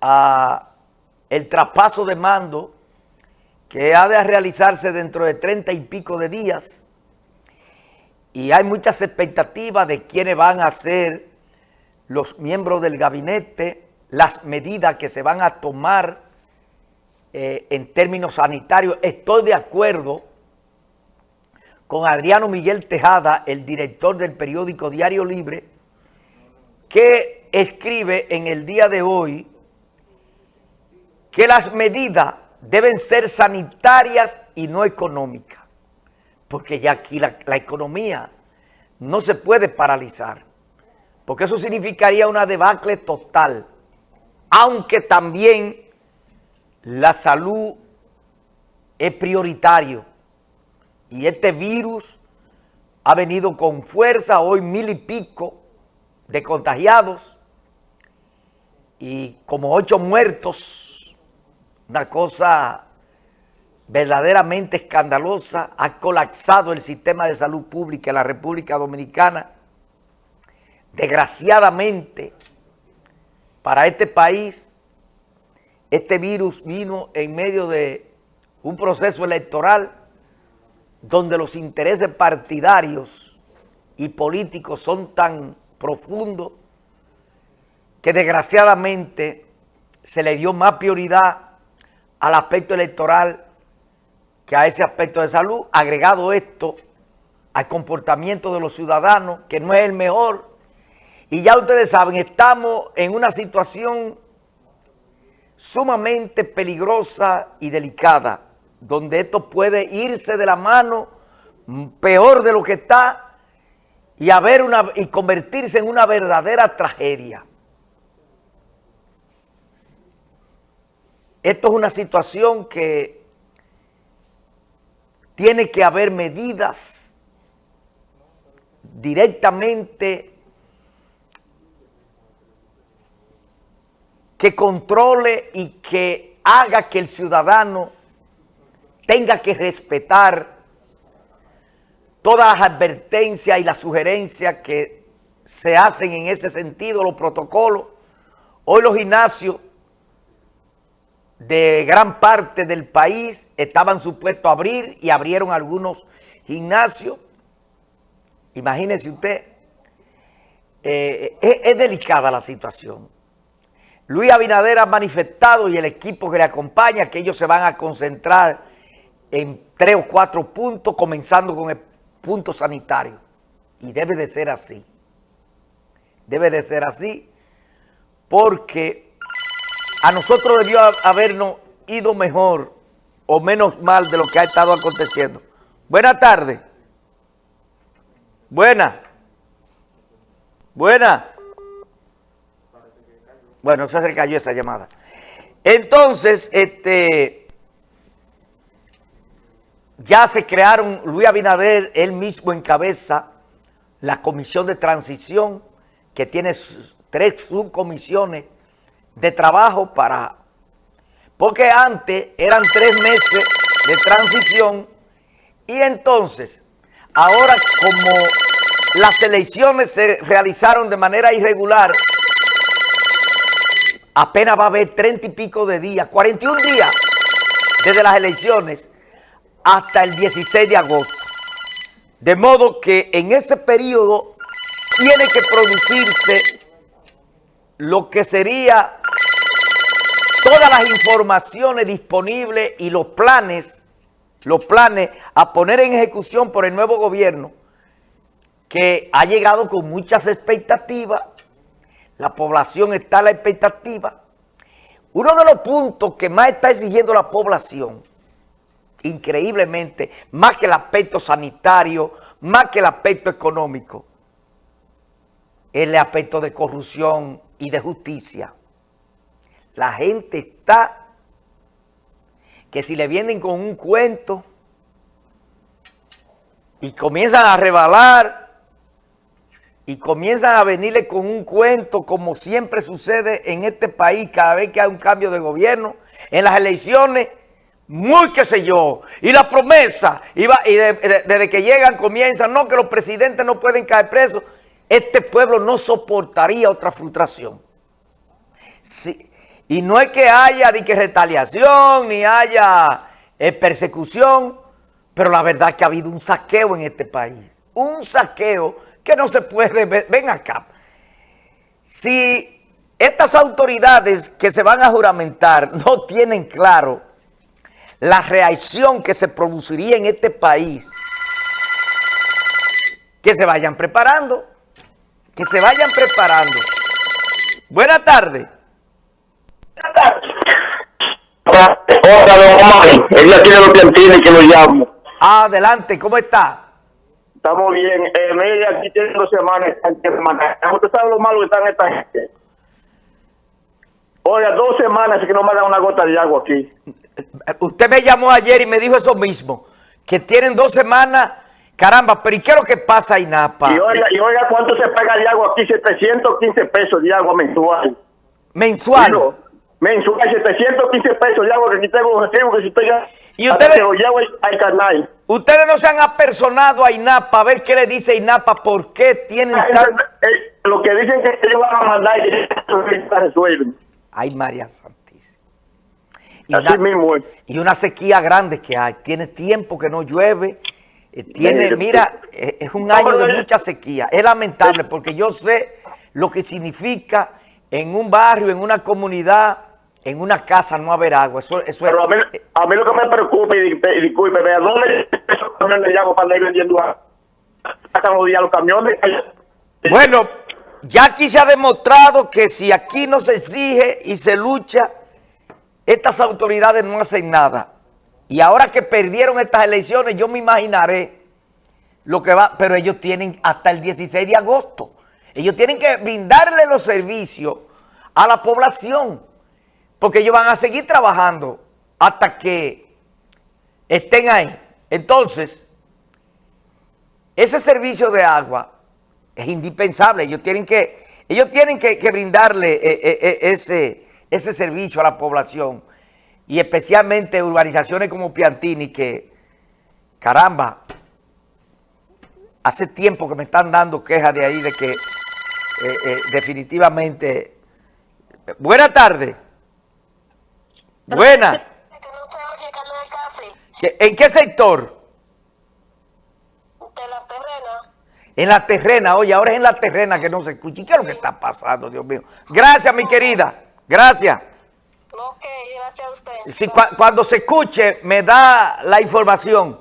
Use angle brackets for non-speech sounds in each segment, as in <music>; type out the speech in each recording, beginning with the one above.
a el traspaso de mando que ha de realizarse dentro de treinta y pico de días y hay muchas expectativas de quiénes van a ser los miembros del gabinete, las medidas que se van a tomar eh, en términos sanitarios. Estoy de acuerdo con Adriano Miguel Tejada, el director del periódico Diario Libre, que escribe en el día de hoy que las medidas deben ser sanitarias y no económicas, porque ya aquí la, economía no se puede paralizar, porque eso significaría una debacle total, aunque también la salud es prioritario. Y este virus ha venido con fuerza, hoy mil y pico de contagiados y como ocho muertos, una cosa verdaderamente escandalosa, ha colapsado el sistema de salud pública en la República Dominicana. Desgraciadamente, para este país, este virus vino en medio de un proceso electoral donde los intereses partidarios y políticos son tan profundos que desgraciadamente se le dio más prioridad al aspecto electoral que a ese aspecto de salud, agregado esto al comportamiento de los ciudadanos, que no es el mejor. Y ya ustedes saben, estamos en una situación sumamente peligrosa y delicada, donde esto puede irse de la mano peor de lo que está y, haber una, y convertirse en una verdadera tragedia. Esto es una situación que tiene que haber medidas directamente que controle y que haga que el ciudadano tenga que respetar todas las advertencias y las sugerencias que se hacen en ese sentido, los protocolos. Hoy los gimnasios de gran parte del país estaban supuestos a abrir y abrieron algunos gimnasios. Imagínese usted, eh, es delicada la situación. Luis Abinader ha manifestado y el equipo que le acompaña que ellos se van a concentrar en tres o cuatro puntos, comenzando con el punto sanitario. Y debe de ser así. Debe de ser así porque a nosotros debió habernos ido mejor o menos mal de lo que ha estado aconteciendo. Buenas tardes. Buena. Buena. Bueno, se cayó esa llamada. Entonces, este, ya se crearon, Luis Abinader, él mismo encabeza la comisión de transición, que tiene tres subcomisiones de trabajo para... Porque antes eran tres meses de transición y entonces, ahora como las elecciones se realizaron de manera irregular, apenas va a haber treinta y pico de días, 41 días desde las elecciones hasta el 16 de agosto. De modo que en ese periodo tiene que producirse lo que sería todas las informaciones disponibles y los planes, los planes a poner en ejecución por el nuevo gobierno que ha llegado con muchas expectativas la población está a la expectativa. Uno de los puntos que más está exigiendo la población, increíblemente, más que el aspecto sanitario, más que el aspecto económico, es el aspecto de corrupción y de justicia. La gente está que si le vienen con un cuento y comienzan a rebalar y comienzan a venirle con un cuento como siempre sucede en este país cada vez que hay un cambio de gobierno, en las elecciones, muy qué sé yo, y la promesa, y, desde que llegan comienzan, no, que los presidentes no pueden caer presos, este pueblo no soportaría otra frustración. Y no es que haya ni que retaliación, ni haya eh, persecución, pero la verdad es que ha habido un saqueo en este país. Un saqueo que no se puede ver. Ven acá. Si estas autoridades que se van a juramentar <laughs> no tienen claro la reacción que se produciría en este país, que se vayan preparando, que se vayan preparando. Buenas tardes. Hola, don Omar. Ella tiene los piantines que lo llamo. Adelante, ¿cómo está? Estamos bien. Eh, mire, aquí tiene dos semanas. Usted sabe lo malo que está en esta gente. Oiga, dos semanas que no me dan una gota de agua aquí. Usted me llamó ayer y me dijo eso mismo, que tienen dos semanas, caramba, pero ¿y qué es lo que pasa, Inapa? Y oiga, y oiga ¿cuánto se paga de agua aquí? 715 pesos de agua mensual. ¿Mensual? Digo, mensual, 715 pesos de agua que aquí tengo un que si ya... ¿Y ustedes- al- al canal. Ustedes no se han apersonado a INAPA a ver qué le dice INAPA, por qué tienen tan... Eh, Lo que dicen que ellos van a mandar y que eso se resuelve. Ay, María Santísima. Y Así una, mismo es. y una sequía grande que hay. Tiene tiempo que no llueve. Eh, Tiene, mira, eh, es un año de mucha sequía. Es lamentable porque yo sé lo que significa en un barrio, en una comunidad, en una casa no haber agua. Eso, eso Pero a mí, es... a mí lo que me preocupa, y, y disculpe, ¿dónde para andar vendiendo agua? Sacan los días los camiones. Bueno, ya aquí se ha demostrado que si aquí no se exige y se lucha, estas autoridades no hacen nada. Y ahora que perdieron estas elecciones, yo me imaginaré lo que va, pero ellos tienen hasta el 16 de agosto. Ellos tienen que brindarle los servicios a la población, porque ellos van a seguir trabajando hasta que estén ahí. Entonces, ese servicio de agua es indispensable. Ellos tienen que, ellos tienen que, brindarle eh, eh, eh, ese, ese servicio a la población. Y especialmente urbanizaciones como Piantini, que, caramba, hace tiempo que me están dando quejas de ahí de que eh, eh, definitivamente... Buena tarde. Buena. que no se oye Carlos del Casi, ¿Qué- ¿En qué sector? de la terrena. En la terrena, oye, ahora es en la terrena que no se escucha. ¿Y qué es lo que está pasando, Dios mío? Gracias, mi querida. Gracias. Ok, gracias a usted. Cuando se escuche, me da la información.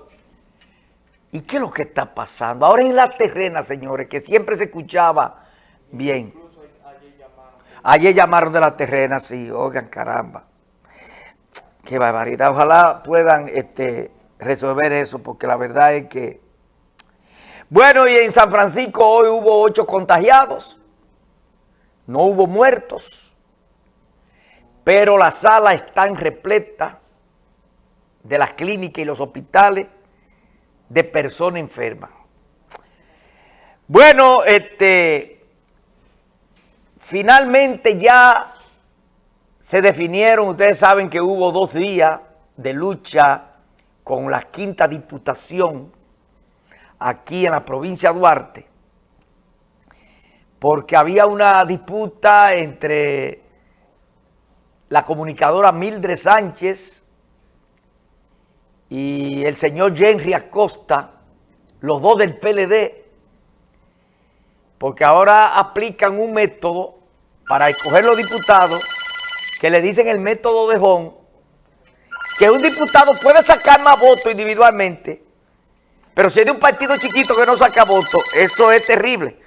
¿Y qué es lo que está pasando? Ahora en la terrena, señores, que siempre se escuchaba bien. Ayer llamaron de la terrena, sí, oigan, caramba. Qué barbaridad. Ojalá puedan este, resolver eso, porque la verdad es que... Bueno, y en San Francisco hoy hubo ocho contagiados. No hubo muertos pero las salas están repletas de las clínicas y los hospitales de personas enfermas. Bueno, este, finalmente ya se definieron, ustedes saben que hubo dos días de lucha con la quinta diputación aquí en la provincia de Duarte, porque había una disputa entre la comunicadora Mildred Sánchez y el señor Henry Acosta, los dos del PLD, porque ahora aplican un método para escoger los diputados que le dicen el método de Hon, que un diputado puede sacar más votos individualmente, pero si es de un partido chiquito que no saca votos, eso es terrible.